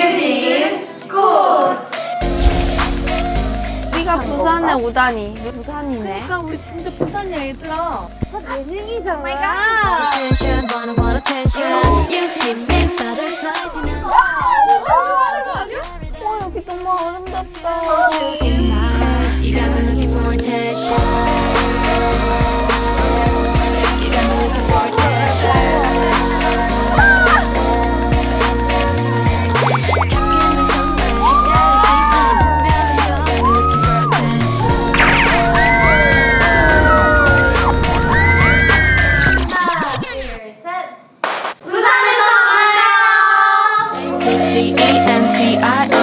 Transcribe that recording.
뉴진스 Good! 우리가 부산에 오다니. 부산이네. 그러니까 우리 진짜 부산이야 얘들아. 예능이잖아. you know. 와 여기 너무 아름답다. C-A-N-T-I-O